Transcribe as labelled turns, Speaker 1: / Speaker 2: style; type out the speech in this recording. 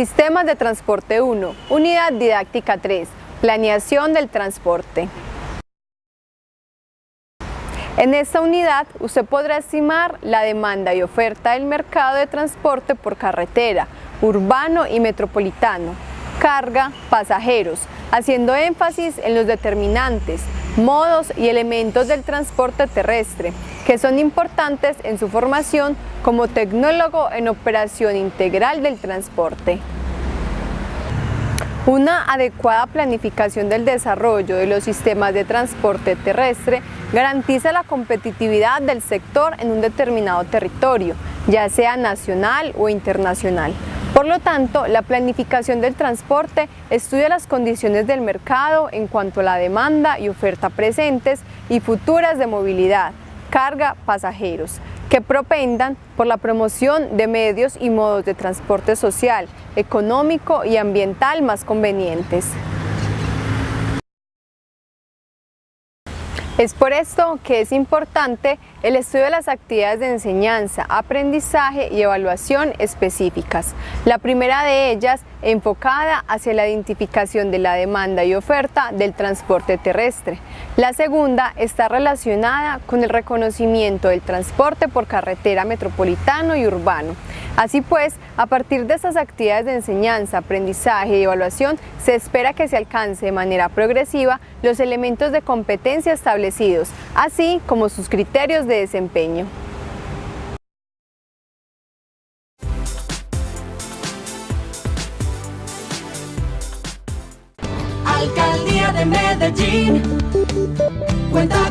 Speaker 1: Sistemas de Transporte 1, Unidad Didáctica 3, Planeación del Transporte. En esta unidad usted podrá estimar la demanda y oferta del mercado de transporte por carretera, urbano y metropolitano, carga, pasajeros, haciendo énfasis en los determinantes, modos y elementos del transporte terrestre, que son importantes en su formación como tecnólogo en operación integral del transporte. Una adecuada planificación del desarrollo de los sistemas de transporte terrestre garantiza la competitividad del sector en un determinado territorio, ya sea nacional o internacional. Por lo tanto, la planificación del transporte estudia las condiciones del mercado en cuanto a la demanda y oferta presentes y futuras de movilidad, carga, pasajeros, que propendan por la promoción de medios y modos de transporte social, económico y ambiental más convenientes. Es por esto que es importante el estudio de las actividades de enseñanza, aprendizaje y evaluación específicas. La primera de ellas enfocada hacia la identificación de la demanda y oferta del transporte terrestre. La segunda está relacionada con el reconocimiento del transporte por carretera metropolitano y urbano. Así pues, a partir de estas actividades de enseñanza, aprendizaje y evaluación, se espera que se alcance de manera progresiva los elementos de competencia establecidos, así como sus criterios de desempeño.
Speaker 2: Alcaldía de Medellín, cuenta.